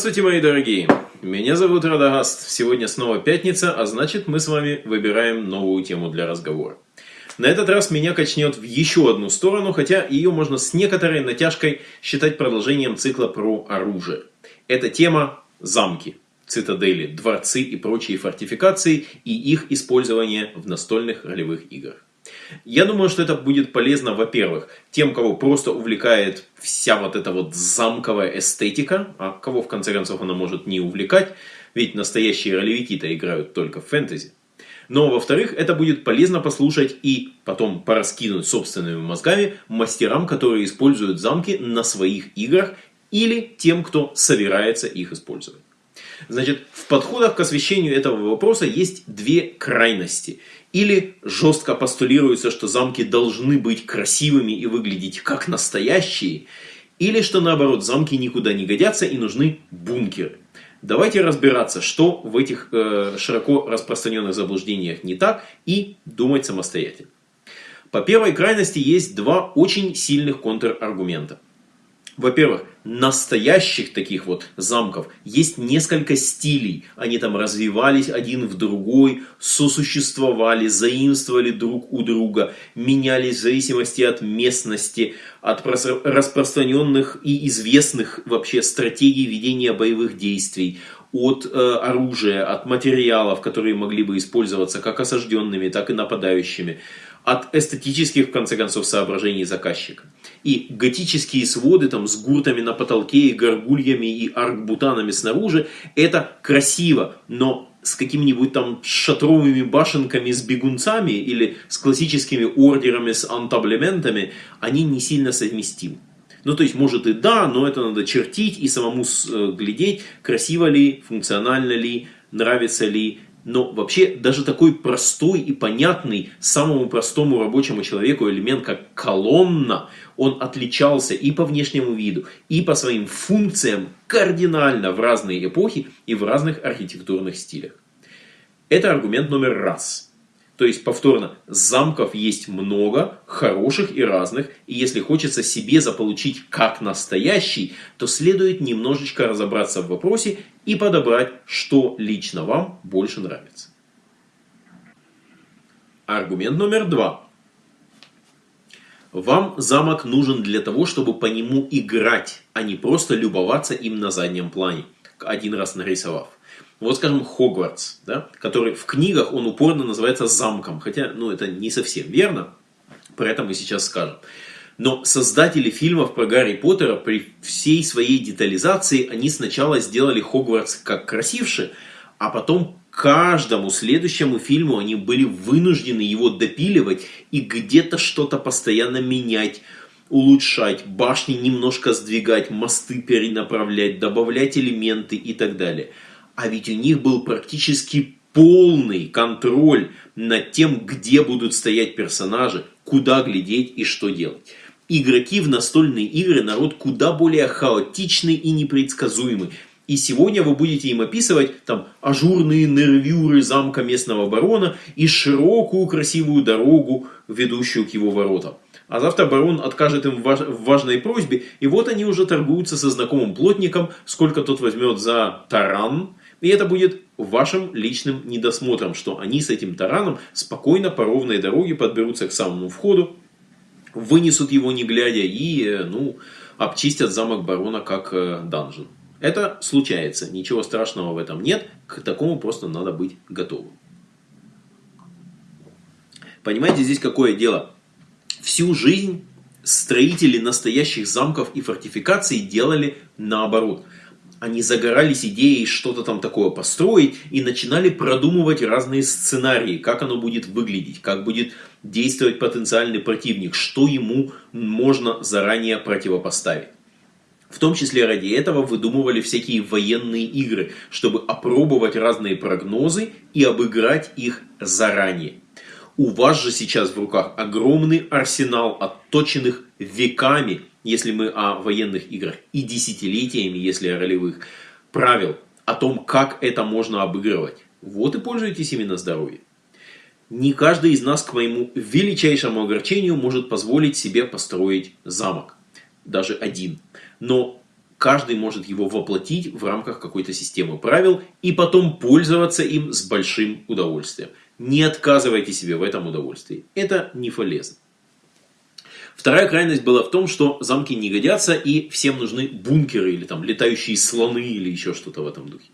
Здравствуйте, мои дорогие! Меня зовут Радагаст. Сегодня снова пятница, а значит мы с вами выбираем новую тему для разговора. На этот раз меня качнет в еще одну сторону, хотя ее можно с некоторой натяжкой считать продолжением цикла про оружие. Это тема замки, цитадели, дворцы и прочие фортификации и их использование в настольных ролевых играх. Я думаю, что это будет полезно, во-первых, тем, кого просто увлекает вся вот эта вот замковая эстетика, а кого в конце концов она может не увлекать, ведь настоящие ролевики-то играют только в фэнтези. Но, во-вторых, это будет полезно послушать и потом пораскинуть собственными мозгами мастерам, которые используют замки на своих играх или тем, кто собирается их использовать. Значит, в подходах к освещению этого вопроса есть две крайности. Или жестко постулируется, что замки должны быть красивыми и выглядеть как настоящие, или что наоборот, замки никуда не годятся и нужны бункеры. Давайте разбираться, что в этих э, широко распространенных заблуждениях не так и думать самостоятельно. По первой крайности есть два очень сильных контраргумента. Во-первых, настоящих таких вот замков есть несколько стилей. Они там развивались один в другой, сосуществовали, заимствовали друг у друга, менялись в зависимости от местности, от распространенных и известных вообще стратегий ведения боевых действий, от э, оружия, от материалов, которые могли бы использоваться как осажденными, так и нападающими от эстетических, в конце концов, соображений заказчика. И готические своды там с гуртами на потолке, и горгульями, и аркбутанами снаружи, это красиво, но с какими-нибудь там шатровыми башенками с бегунцами или с классическими ордерами с антаблементами, они не сильно совместимы. Ну, то есть, может и да, но это надо чертить и самому э, глядеть, красиво ли, функционально ли, нравится ли, но вообще даже такой простой и понятный самому простому рабочему человеку элемент, как колонна, он отличался и по внешнему виду, и по своим функциям кардинально в разные эпохи и в разных архитектурных стилях. Это аргумент номер раз – то есть, повторно, замков есть много, хороших и разных, и если хочется себе заполучить как настоящий, то следует немножечко разобраться в вопросе и подобрать, что лично вам больше нравится. Аргумент номер два. Вам замок нужен для того, чтобы по нему играть, а не просто любоваться им на заднем плане, один раз нарисовав. Вот, скажем, Хогвартс, да, который в книгах он упорно называется замком, хотя, ну, это не совсем верно, про это мы сейчас скажем. Но создатели фильмов про Гарри Поттера при всей своей детализации, они сначала сделали Хогвартс как красивше, а потом каждому следующему фильму они были вынуждены его допиливать и где-то что-то постоянно менять, улучшать, башни немножко сдвигать, мосты перенаправлять, добавлять элементы и так далее – а ведь у них был практически полный контроль над тем, где будут стоять персонажи, куда глядеть и что делать. Игроки в настольные игры народ куда более хаотичный и непредсказуемый. И сегодня вы будете им описывать там ажурные нервюры замка местного барона и широкую красивую дорогу, ведущую к его воротам. А завтра барон откажет им в важной просьбе, и вот они уже торгуются со знакомым плотником, сколько тот возьмет за таран, и это будет вашим личным недосмотром, что они с этим тараном спокойно по ровной дороге подберутся к самому входу, вынесут его не глядя и э, ну, обчистят замок барона как э, данжен. Это случается, ничего страшного в этом нет, к такому просто надо быть готовым. Понимаете, здесь какое дело? Всю жизнь строители настоящих замков и фортификаций делали наоборот – они загорались идеей что-то там такое построить и начинали продумывать разные сценарии, как оно будет выглядеть, как будет действовать потенциальный противник, что ему можно заранее противопоставить. В том числе ради этого выдумывали всякие военные игры, чтобы опробовать разные прогнозы и обыграть их заранее. У вас же сейчас в руках огромный арсенал отточенных веками если мы о военных играх, и десятилетиями, если о ролевых, правил о том, как это можно обыгрывать. Вот и пользуйтесь именно здоровьем. Не каждый из нас, к моему величайшему огорчению, может позволить себе построить замок. Даже один. Но каждый может его воплотить в рамках какой-то системы правил и потом пользоваться им с большим удовольствием. Не отказывайте себе в этом удовольствии. Это не полезно. Вторая крайность была в том, что замки не годятся и всем нужны бункеры или там летающие слоны или еще что-то в этом духе.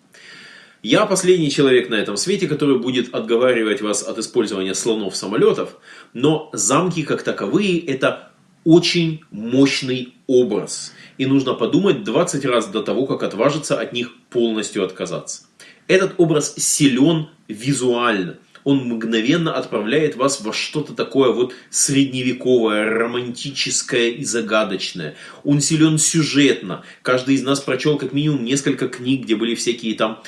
Я последний человек на этом свете, который будет отговаривать вас от использования слонов-самолетов, но замки как таковые это очень мощный образ. И нужно подумать 20 раз до того, как отважиться от них полностью отказаться. Этот образ силен визуально он мгновенно отправляет вас во что-то такое вот средневековое, романтическое и загадочное. Он силен сюжетно. Каждый из нас прочел как минимум несколько книг, где были всякие там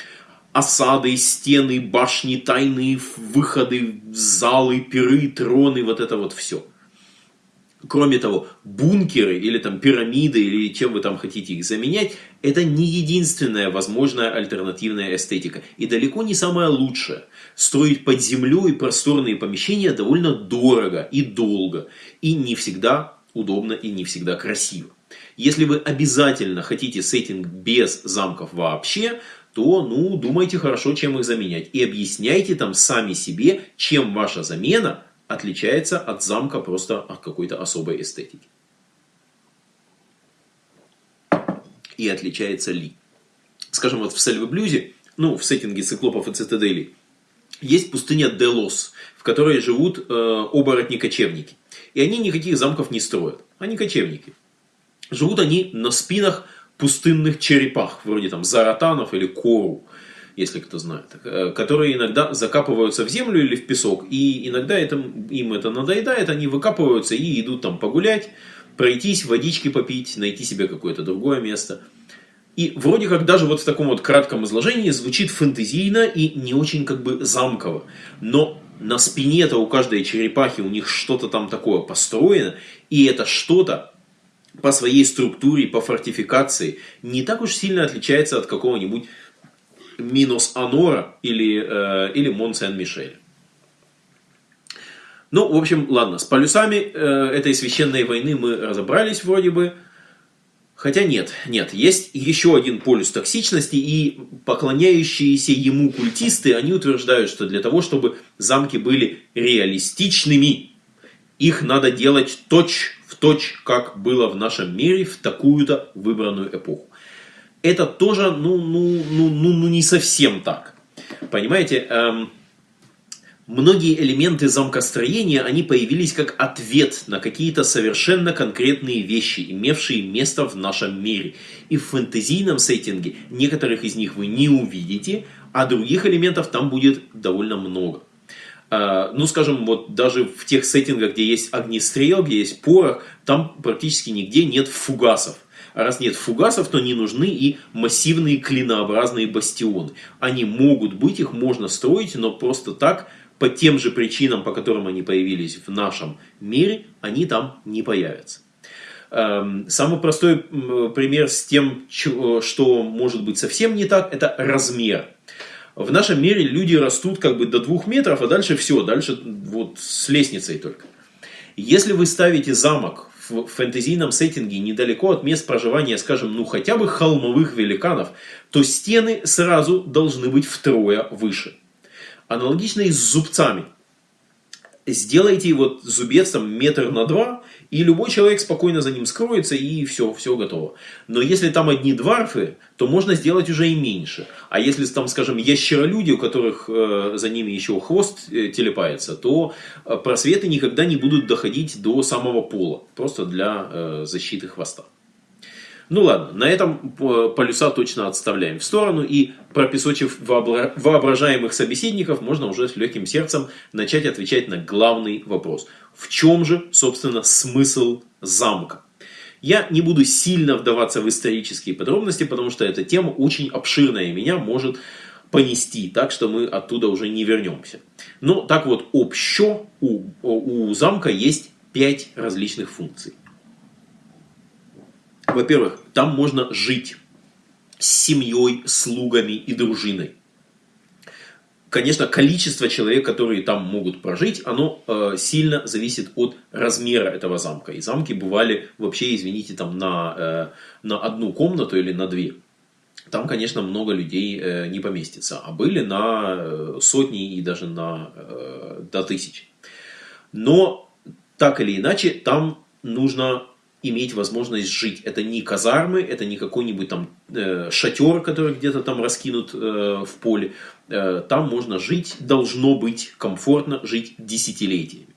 осады, стены, башни, тайные выходы, залы, пиры, троны, вот это вот все. Кроме того, бункеры или там пирамиды, или чем вы там хотите их заменять, это не единственная возможная альтернативная эстетика. И далеко не самая лучшая. Строить под землей просторные помещения довольно дорого и долго. И не всегда удобно и не всегда красиво. Если вы обязательно хотите сеттинг без замков вообще, то ну, думайте хорошо, чем их заменять. И объясняйте там сами себе, чем ваша замена – отличается от замка просто от какой-то особой эстетики. И отличается ли? Скажем, вот в Сельвы-Блюзе, ну, в сеттинге циклопов и цитаделей, есть пустыня Делос, в которой живут э, оборотни-кочевники. И они никаких замков не строят. Они кочевники. Живут они на спинах пустынных черепах, вроде там заратанов или кору если кто знает, э, которые иногда закапываются в землю или в песок, и иногда это, им это надоедает, они выкапываются и идут там погулять, пройтись, водички попить, найти себе какое-то другое место. И вроде как даже вот в таком вот кратком изложении звучит фэнтезийно и не очень как бы замково. Но на спине-то у каждой черепахи у них что-то там такое построено, и это что-то по своей структуре, по фортификации не так уж сильно отличается от какого-нибудь минус Анора или, э, или Мон Сен-Мишель. Ну, в общем, ладно, с полюсами э, этой священной войны мы разобрались вроде бы. Хотя нет, нет, есть еще один полюс токсичности, и поклоняющиеся ему культисты, они утверждают, что для того, чтобы замки были реалистичными, их надо делать точь в точь, как было в нашем мире в такую-то выбранную эпоху это тоже, ну, ну, ну, ну, ну не совсем так. Понимаете, эм, многие элементы замкостроения, они появились как ответ на какие-то совершенно конкретные вещи, имевшие место в нашем мире. И в фэнтезийном сеттинге некоторых из них вы не увидите, а других элементов там будет довольно много. Uh, ну, скажем, вот даже в тех сеттингах, где есть огнестрел, где есть порох, там практически нигде нет фугасов. А раз нет фугасов, то не нужны и массивные клинообразные бастионы. Они могут быть, их можно строить, но просто так, по тем же причинам, по которым они появились в нашем мире, они там не появятся. Эм, самый простой пример с тем, что может быть совсем не так, это размер. В нашем мире люди растут как бы до двух метров, а дальше все, дальше вот с лестницей только. Если вы ставите замок в фэнтезийном сеттинге недалеко от мест проживания, скажем, ну хотя бы холмовых великанов, то стены сразу должны быть втрое выше. Аналогично и с зубцами. Сделайте вот зубец там метр на два, и любой человек спокойно за ним скроется, и все, все готово. Но если там одни дварфы, то можно сделать уже и меньше. А если там, скажем, ящеролюди, у которых э, за ними еще хвост э, телепается, то э, просветы никогда не будут доходить до самого пола. Просто для э, защиты хвоста. Ну ладно, на этом полюса точно отставляем в сторону и пропесочив воображаемых собеседников, можно уже с легким сердцем начать отвечать на главный вопрос. В чем же, собственно, смысл замка? Я не буду сильно вдаваться в исторические подробности, потому что эта тема очень обширная и меня может понести, так что мы оттуда уже не вернемся. Но так вот, общо у, у замка есть пять различных функций. Во-первых, там можно жить с семьей, слугами и дружиной. конечно, количество человек, которые там могут прожить, оно э, сильно зависит от размера этого замка. И замки бывали вообще, извините, там на, э, на одну комнату или на две. Там, конечно, много людей э, не поместится. А были на э, сотни и даже на, э, до тысяч. Но, так или иначе, там нужно иметь возможность жить. Это не казармы, это не какой-нибудь там э, шатер, который где-то там раскинут э, в поле. Э, там можно жить, должно быть комфортно жить десятилетиями.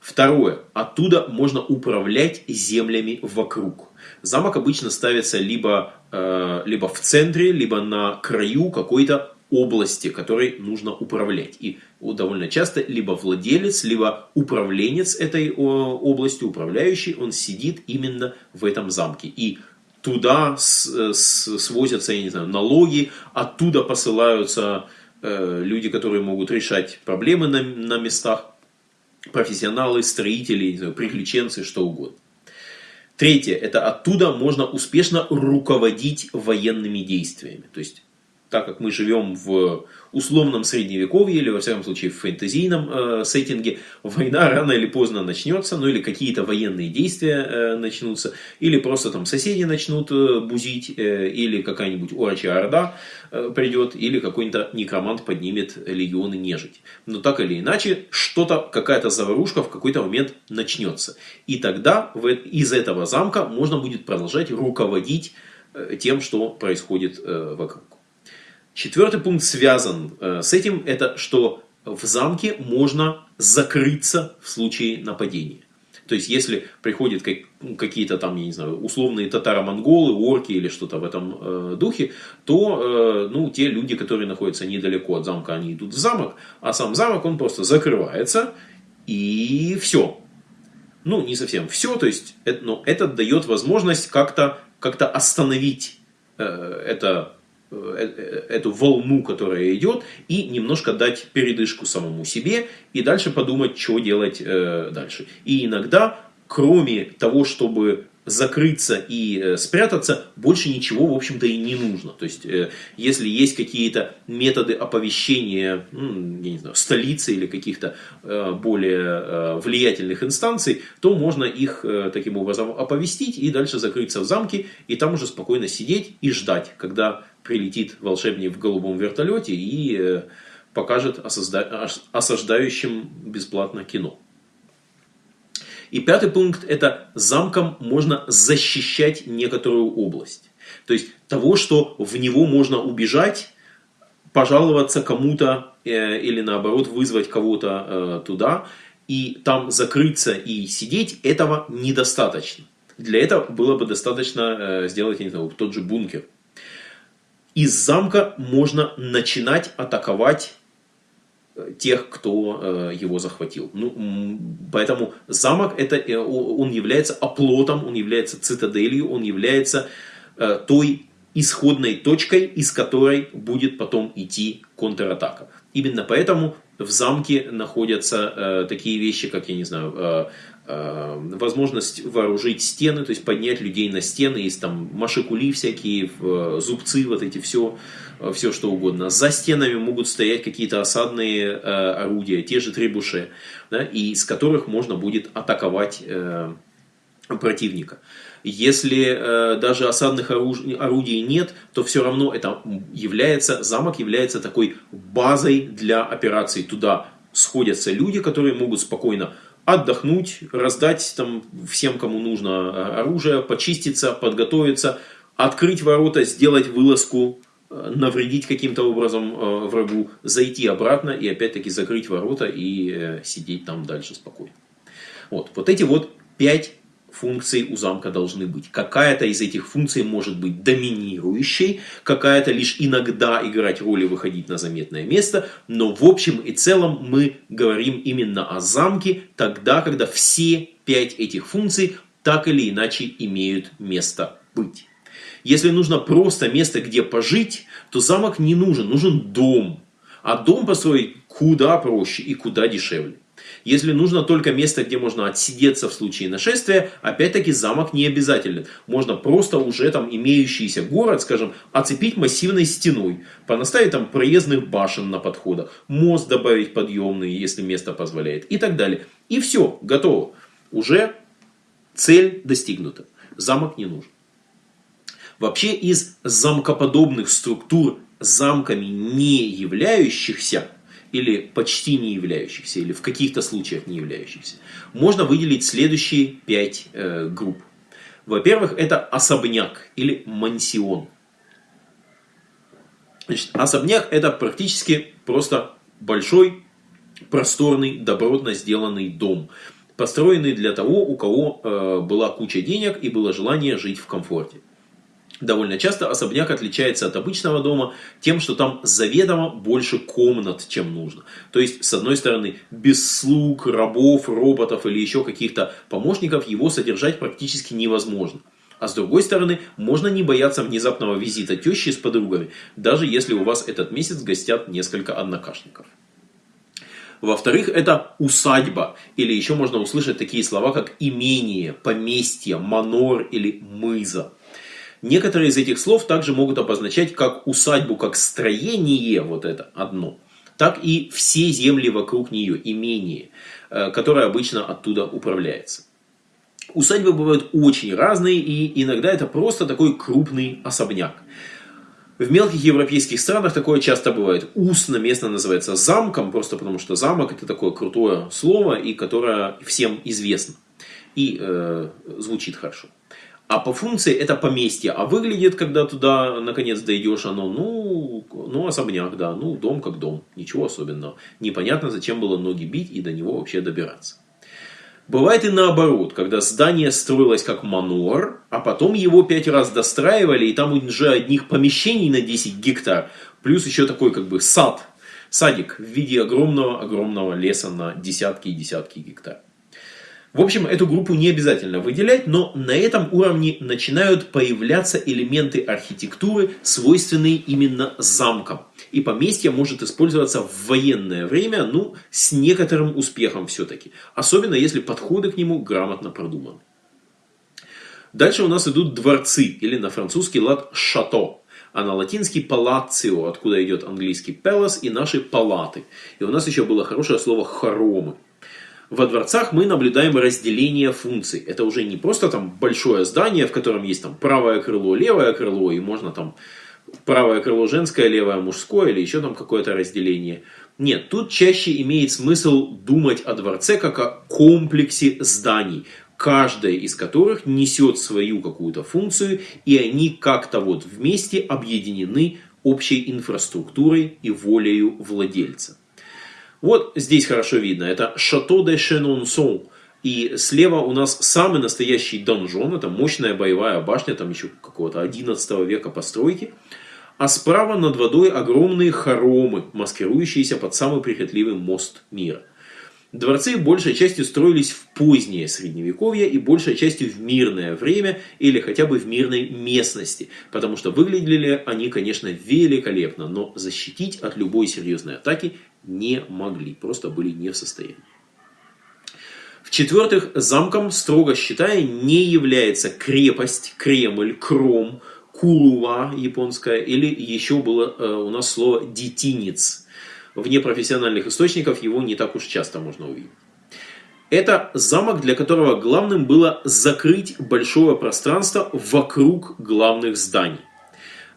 Второе. Оттуда можно управлять землями вокруг. Замок обычно ставится либо, э, либо в центре, либо на краю какой-то области, которой нужно управлять. И довольно часто либо владелец, либо управленец этой областью, управляющий, он сидит именно в этом замке. И туда свозятся, я не знаю, налоги, оттуда посылаются э, люди, которые могут решать проблемы на, на местах, профессионалы, строители, знаю, приключенцы, что угодно. Третье, это оттуда можно успешно руководить военными действиями. То есть так как мы живем в условном средневековье или, во всяком случае, в фэнтезийном э, сеттинге, война рано или поздно начнется, ну или какие-то военные действия э, начнутся, или просто там соседи начнут э, бузить, э, или какая-нибудь урачья орда э, придет, или какой-нибудь некромант поднимет легионы нежить. Но так или иначе, что-то, какая-то заварушка в какой-то момент начнется. И тогда в, из этого замка можно будет продолжать руководить э, тем, что происходит э, вокруг. Четвертый пункт связан э, с этим, это что в замке можно закрыться в случае нападения. То есть, если приходят какие-то там, я не знаю, условные татаро-монголы, орки или что-то в этом э, духе, то э, ну, те люди, которые находятся недалеко от замка, они идут в замок, а сам замок, он просто закрывается, и все. Ну, не совсем все, то есть, это, но это дает возможность как-то как, -то, остановить э, это эту волну, которая идет, и немножко дать передышку самому себе, и дальше подумать, что делать э, дальше. И иногда, кроме того, чтобы закрыться и э, спрятаться, больше ничего, в общем-то, и не нужно. То есть, э, если есть какие-то методы оповещения, я не знаю, столицы или каких-то э, более влиятельных инстанций, то можно их таким образом оповестить и дальше закрыться в замке, и там уже спокойно сидеть и ждать, когда прилетит волшебник в голубом вертолете и покажет осаждающим бесплатно кино. И пятый пункт – это замком можно защищать некоторую область. То есть того, что в него можно убежать, пожаловаться кому-то э, или наоборот вызвать кого-то э, туда, и там закрыться и сидеть, этого недостаточно. Для этого было бы достаточно э, сделать, не знаю, тот же бункер. Из замка можно начинать атаковать тех, кто э, его захватил. Ну, поэтому замок это, э, он является оплотом, он является цитаделью, он является э, той исходной точкой, из которой будет потом идти контратака. Именно поэтому в замке находятся такие вещи, как, я не знаю, возможность вооружить стены, то есть поднять людей на стены, есть там машикули всякие, зубцы, вот эти все, все что угодно. За стенами могут стоять какие-то осадные э, орудия, те же требуши, да, и с которых можно будет атаковать э, противника. Если э, даже осадных оруж... орудий нет, то все равно это является, замок является такой базой для операций. Туда сходятся люди, которые могут спокойно отдохнуть, раздать там всем, кому нужно э, оружие, почиститься, подготовиться, открыть ворота, сделать вылазку, э, навредить каким-то образом э, врагу, зайти обратно и опять-таки закрыть ворота и сидеть там дальше спокойно. Вот, вот эти вот пять функций у замка должны быть. Какая-то из этих функций может быть доминирующей, какая-то лишь иногда играть роль и выходить на заметное место, но в общем и целом мы говорим именно о замке тогда, когда все пять этих функций так или иначе имеют место быть. Если нужно просто место, где пожить, то замок не нужен, нужен дом. А дом построить куда проще и куда дешевле. Если нужно только место, где можно отсидеться в случае нашествия, опять-таки замок не обязателен. Можно просто уже там имеющийся город, скажем, оцепить массивной стеной, понаставить там проездных башен на подходах, мост добавить подъемный, если место позволяет и так далее. И все, готово. Уже цель достигнута. Замок не нужен. Вообще из замкоподобных структур замками не являющихся или почти не являющихся, или в каких-то случаях не являющихся, можно выделить следующие пять э, групп. Во-первых, это особняк или мансион. Значит, особняк это практически просто большой, просторный, добротно сделанный дом, построенный для того, у кого э, была куча денег и было желание жить в комфорте. Довольно часто особняк отличается от обычного дома тем, что там заведомо больше комнат, чем нужно. То есть, с одной стороны, без слуг, рабов, роботов или еще каких-то помощников его содержать практически невозможно. А с другой стороны, можно не бояться внезапного визита тещи с подругами, даже если у вас этот месяц гостят несколько однокашников. Во-вторых, это усадьба, или еще можно услышать такие слова, как имение, поместье, манор или мыза. Некоторые из этих слов также могут обозначать как усадьбу, как строение, вот это одно, так и все земли вокруг нее, имение, э, которое обычно оттуда управляется. Усадьбы бывают очень разные, и иногда это просто такой крупный особняк. В мелких европейских странах такое часто бывает. Устно местно называется замком, просто потому что замок это такое крутое слово, и которое всем известно. И э, звучит хорошо. А по функции это поместье. А выглядит, когда туда наконец дойдешь, оно, ну, ну, особняк, да, ну, дом как дом. Ничего особенного. Непонятно, зачем было ноги бить и до него вообще добираться. Бывает и наоборот, когда здание строилось как манор, а потом его пять раз достраивали, и там уже одних помещений на 10 гектар, плюс еще такой как бы сад, садик в виде огромного-огромного леса на десятки и десятки гектар. В общем, эту группу не обязательно выделять, но на этом уровне начинают появляться элементы архитектуры, свойственные именно замкам. И поместье может использоваться в военное время, ну, с некоторым успехом все-таки. Особенно, если подходы к нему грамотно продуманы. Дальше у нас идут дворцы, или на французский лад шато, а на латинский палацио, откуда идет английский palace, и наши палаты. И у нас еще было хорошее слово хоромы. Во дворцах мы наблюдаем разделение функций. Это уже не просто там большое здание, в котором есть там правое крыло, левое крыло, и можно там правое крыло женское, левое мужское, или еще там какое-то разделение. Нет, тут чаще имеет смысл думать о дворце как о комплексе зданий, каждая из которых несет свою какую-то функцию, и они как-то вот вместе объединены общей инфраструктурой и волею владельца. Вот здесь хорошо видно, это Шато де Шенонсон. И слева у нас самый настоящий донжон, это мощная боевая башня, там еще какого-то 11 века постройки. А справа над водой огромные хоромы, маскирующиеся под самый прихотливый мост мира. Дворцы большей частью строились в позднее средневековье и большей частью в мирное время или хотя бы в мирной местности, потому что выглядели они, конечно, великолепно, но защитить от любой серьезной атаки не могли, просто были не в состоянии. В-четвертых, замком, строго считая, не является крепость, Кремль, Кром, Кулува японская, или еще было э, у нас слово детинец. В непрофессиональных источниках его не так уж часто можно увидеть. Это замок, для которого главным было закрыть большое пространство вокруг главных зданий.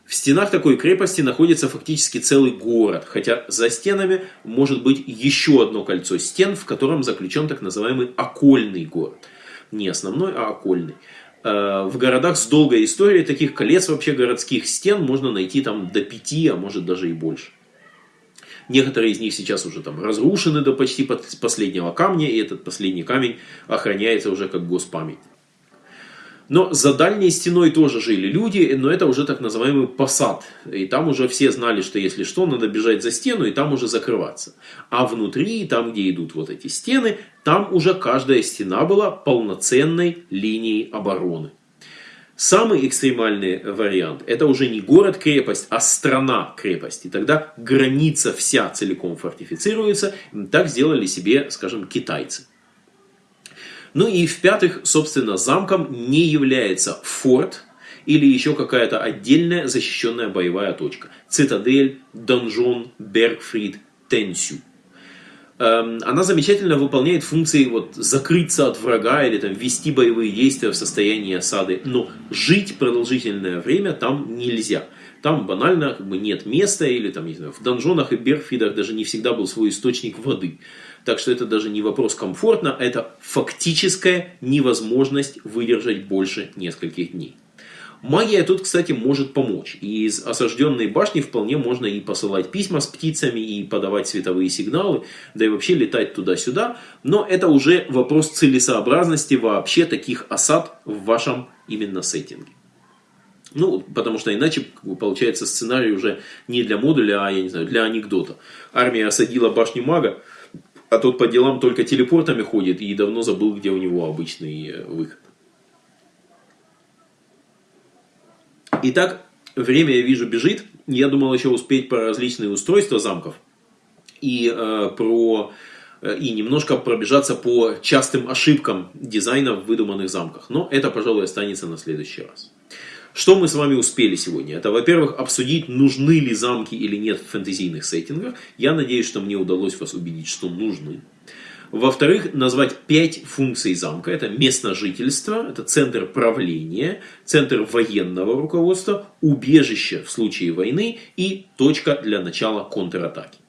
В стенах такой крепости находится фактически целый город, хотя за стенами может быть еще одно кольцо стен, в котором заключен так называемый окольный город. Не основной, а окольный. Э, в городах с долгой историей таких колец вообще городских стен можно найти там до пяти, а может даже и больше. Некоторые из них сейчас уже там разрушены до почти последнего камня, и этот последний камень охраняется уже как госпамять. Но за дальней стеной тоже жили люди, но это уже так называемый посад. И там уже все знали, что если что, надо бежать за стену и там уже закрываться. А внутри, там где идут вот эти стены, там уже каждая стена была полноценной линией обороны. Самый экстремальный вариант – это уже не город-крепость, а страна-крепость. И тогда граница вся целиком фортифицируется. Так сделали себе, скажем, китайцы. Ну и в-пятых, собственно, замком не является форт или еще какая-то отдельная защищенная боевая точка. Цитадель, донжон, Бергфрид, Тенсю – она замечательно выполняет функции вот, закрыться от врага или там, вести боевые действия в состоянии осады. Но жить продолжительное время там нельзя. Там банально как бы, нет места, или там, не знаю, в донжонах и берфидах даже не всегда был свой источник воды. Так что это даже не вопрос комфортно, это фактическая невозможность выдержать больше нескольких дней. Магия тут, кстати, может помочь. И из осажденной башни вполне можно и посылать письма с птицами, и подавать световые сигналы, да и вообще летать туда-сюда. Но это уже вопрос целесообразности вообще таких осад в вашем именно сеттинге. Ну, потому что иначе получается сценарий уже не для модуля, а, я не знаю, для анекдота. Армия осадила башню мага, а тот по делам только телепортами ходит и давно забыл, где у него обычный э, выход. Итак, время, я вижу, бежит. Я думал еще успеть про различные устройства замков. И э, про э, и немножко пробежаться по частым ошибкам дизайна в выдуманных замках. Но это, пожалуй, останется на следующий раз. Что мы с вами успели сегодня? Это, во-первых, обсудить, нужны ли замки или нет в фэнтезийных сеттингах. Я надеюсь, что мне удалось вас убедить, что нужны. Во-вторых, назвать пять функций замка. Это место жительства, это центр правления, центр военного руководства, убежище в случае войны и точка для начала контратаки.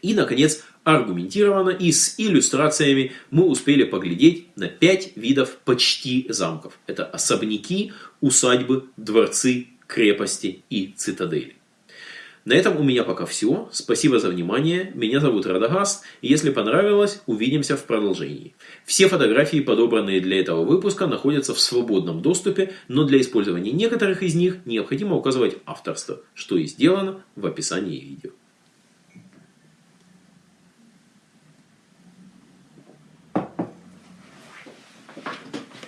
И, наконец, аргументированно и с иллюстрациями мы успели поглядеть на пять видов почти замков. Это особняки, усадьбы, дворцы, крепости и цитадели. На этом у меня пока все. Спасибо за внимание. Меня зовут Радагаст. Если понравилось, увидимся в продолжении. Все фотографии, подобранные для этого выпуска, находятся в свободном доступе, но для использования некоторых из них необходимо указывать авторство, что и сделано в описании видео.